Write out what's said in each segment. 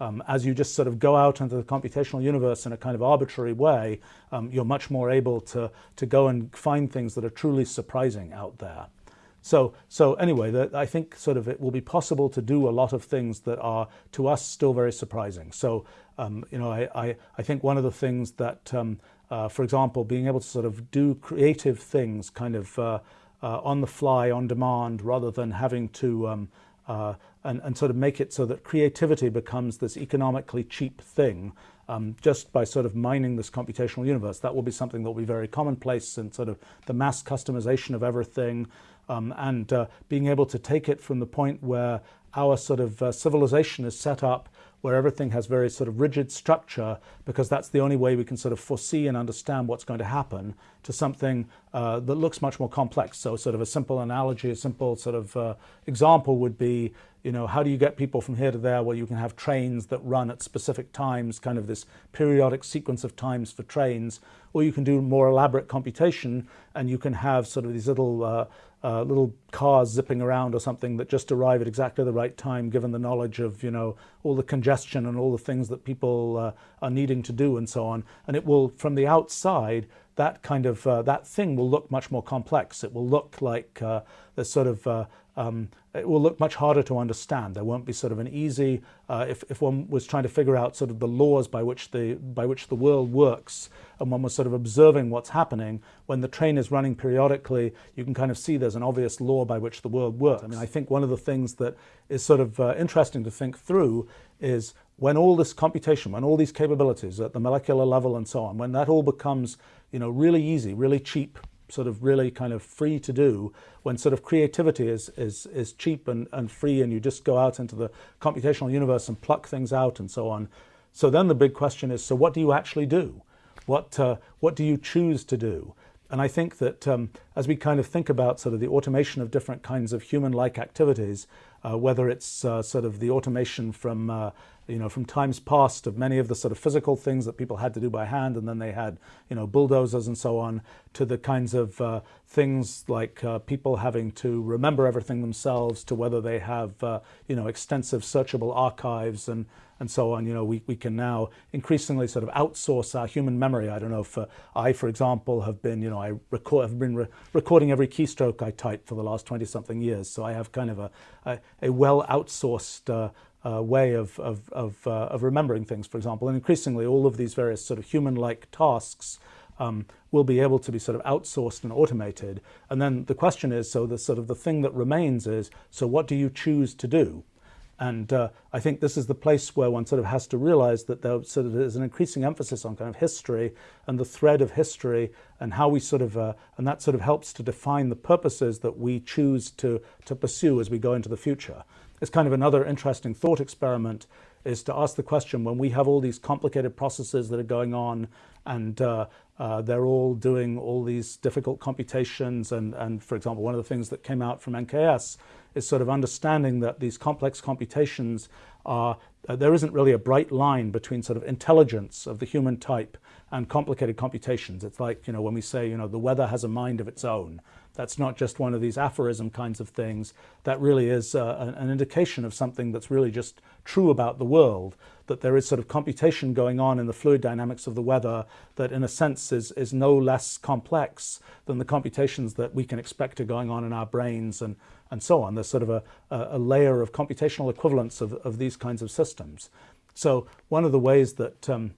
um, as you just sort of go out into the computational universe in a kind of arbitrary way, um, you're much more able to, to go and find things that are truly surprising out there. So, so anyway, the, I think sort of it will be possible to do a lot of things that are to us still very surprising. So, um, you know, I, I, I, think one of the things that, um, uh, for example, being able to sort of do creative things kind of uh, uh, on the fly, on demand, rather than having to um, uh, and, and, sort of make it so that creativity becomes this economically cheap thing um, just by sort of mining this computational universe. That will be something that will be very commonplace in sort of the mass customization of everything um, and uh, being able to take it from the point where our sort of uh, civilization is set up where everything has very sort of rigid structure because that's the only way we can sort of foresee and understand what's going to happen to something uh, that looks much more complex. So sort of a simple analogy, a simple sort of uh, example would be, you know, how do you get people from here to there? Well, you can have trains that run at specific times, kind of this periodic sequence of times for trains, or you can do more elaborate computation and you can have sort of these little uh, uh, little cars zipping around or something that just arrive at exactly the right time given the knowledge of you know all the congestion and all the things that people uh, are needing to do and so on. And it will from the outside that kind of uh, that thing will look much more complex it will look like uh, the sort of uh, um, it will look much harder to understand. There won't be sort of an easy, uh, if, if one was trying to figure out sort of the laws by which the, by which the world works, and one was sort of observing what's happening, when the train is running periodically, you can kind of see there's an obvious law by which the world works. I mean, I think one of the things that is sort of uh, interesting to think through is when all this computation, when all these capabilities at the molecular level and so on, when that all becomes, you know, really easy, really cheap, sort of really kind of free to do when sort of creativity is, is, is cheap and, and free and you just go out into the computational universe and pluck things out and so on. So then the big question is, so what do you actually do? What, uh, what do you choose to do? And I think that um, as we kind of think about sort of the automation of different kinds of human-like activities, uh, whether it's uh, sort of the automation from uh, you know, from times past of many of the sort of physical things that people had to do by hand, and then they had, you know, bulldozers and so on, to the kinds of uh, things like uh, people having to remember everything themselves, to whether they have, uh, you know, extensive searchable archives and and so on. You know, we, we can now increasingly sort of outsource our human memory. I don't know if uh, I, for example, have been, you know, I record, have been re recording every keystroke I type for the last 20 something years. So I have kind of a, a, a well outsourced uh, uh, way of, of, of, uh, of, remembering things, for example. And increasingly, all of these various sort of human-like tasks um, will be able to be sort of outsourced and automated. And then the question is, so the sort of the thing that remains is, so what do you choose to do? And uh, I think this is the place where one sort of has to realize that there sort of is an increasing emphasis on kind of history and the thread of history and how we sort of, uh, and that sort of helps to define the purposes that we choose to, to pursue as we go into the future. It's kind of another interesting thought experiment is to ask the question when we have all these complicated processes that are going on and uh, uh, they're all doing all these difficult computations and, and for example one of the things that came out from NKS is sort of understanding that these complex computations are uh, there isn't really a bright line between sort of intelligence of the human type and complicated computations. It's like, you know, when we say, you know, the weather has a mind of its own. That's not just one of these aphorism kinds of things. That really is uh, an indication of something that's really just true about the world, that there is sort of computation going on in the fluid dynamics of the weather that in a sense is, is no less complex than the computations that we can expect are going on in our brains and, and so on. There's sort of a, a layer of computational equivalence of, of these kinds of systems. So one of the ways that, um,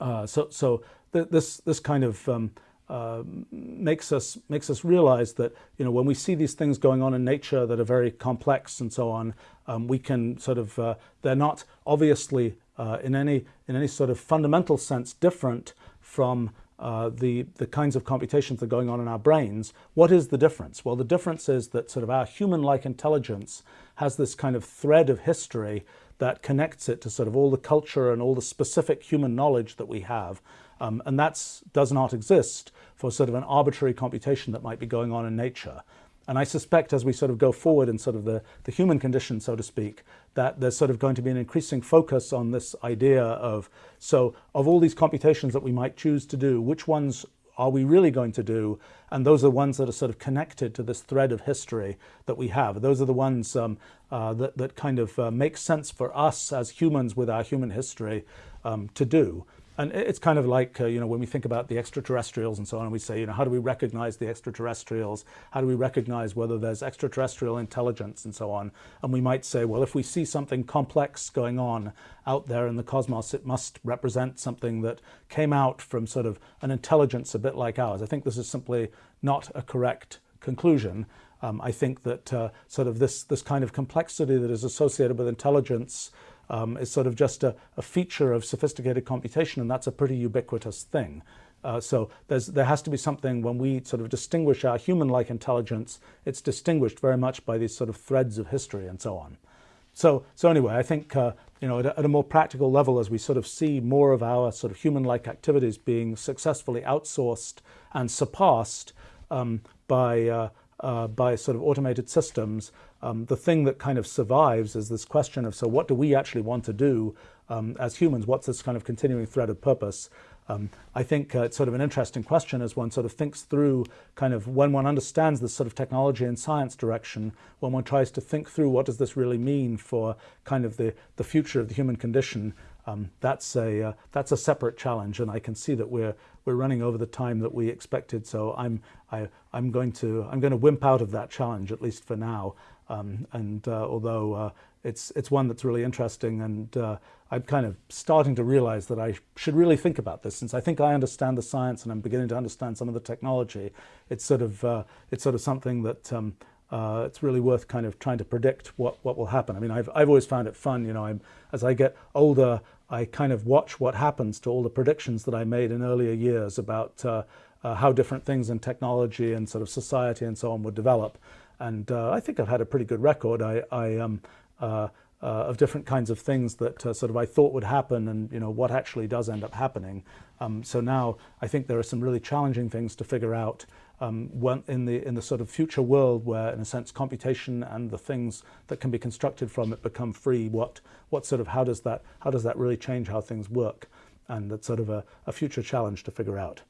uh, so, so th this, this kind of um, uh, makes us makes us realize that you know when we see these things going on in nature that are very complex and so on, um, we can sort of uh, they're not obviously uh, in any in any sort of fundamental sense different from uh, the the kinds of computations that are going on in our brains. What is the difference? Well, the difference is that sort of our human-like intelligence has this kind of thread of history that connects it to sort of all the culture and all the specific human knowledge that we have. Um, and that does not exist for sort of an arbitrary computation that might be going on in nature. And I suspect as we sort of go forward in sort of the, the human condition, so to speak, that there's sort of going to be an increasing focus on this idea of, so of all these computations that we might choose to do, which ones are we really going to do? And those are the ones that are sort of connected to this thread of history that we have. Those are the ones um, uh, that, that kind of uh, make sense for us as humans with our human history um, to do. And it's kind of like, uh, you know, when we think about the extraterrestrials and so on, we say, you know, how do we recognize the extraterrestrials? How do we recognize whether there's extraterrestrial intelligence and so on? And we might say, well, if we see something complex going on out there in the cosmos, it must represent something that came out from sort of an intelligence a bit like ours. I think this is simply not a correct conclusion. Um, I think that uh, sort of this, this kind of complexity that is associated with intelligence um, is sort of just a, a, feature of sophisticated computation, and that's a pretty ubiquitous thing. Uh, so there has to be something when we sort of distinguish our human-like intelligence, it's distinguished very much by these sort of threads of history and so on. So, so anyway, I think, uh, you know, at a, at a, more practical level, as we sort of see more of our sort of human-like activities being successfully outsourced and surpassed um, by, uh, uh by sort of automated systems, um, the thing that kind of survives is this question of, so what do we actually want to do um, as humans? What's this kind of continuing thread of purpose? Um, I think uh, it's sort of an interesting question as one sort of thinks through kind of when one understands this sort of technology and science direction, when one tries to think through what does this really mean for kind of the, the future of the human condition, um, that's a uh, that's a separate challenge, and I can see that we're we're running over the time that we expected. So I'm I, I'm going to I'm going to wimp out of that challenge at least for now. Um, and uh, although uh, it's, it's one that's really interesting and uh, I'm kind of starting to realize that I should really think about this since I think I understand the science and I'm beginning to understand some of the technology. It's sort of, uh, it's sort of something that um, uh, it's really worth kind of trying to predict what, what will happen. I mean, I've, I've always found it fun, you know, I'm, as I get older, I kind of watch what happens to all the predictions that I made in earlier years about uh, how different things in technology and sort of society and so on would develop and uh, I think I've had a pretty good record. I, I um, uh, uh, of different kinds of things that uh, sort of I thought would happen, and you know what actually does end up happening. Um, so now I think there are some really challenging things to figure out um, when, in the in the sort of future world where, in a sense, computation and the things that can be constructed from it become free. What what sort of how does that how does that really change how things work? And that's sort of a, a future challenge to figure out.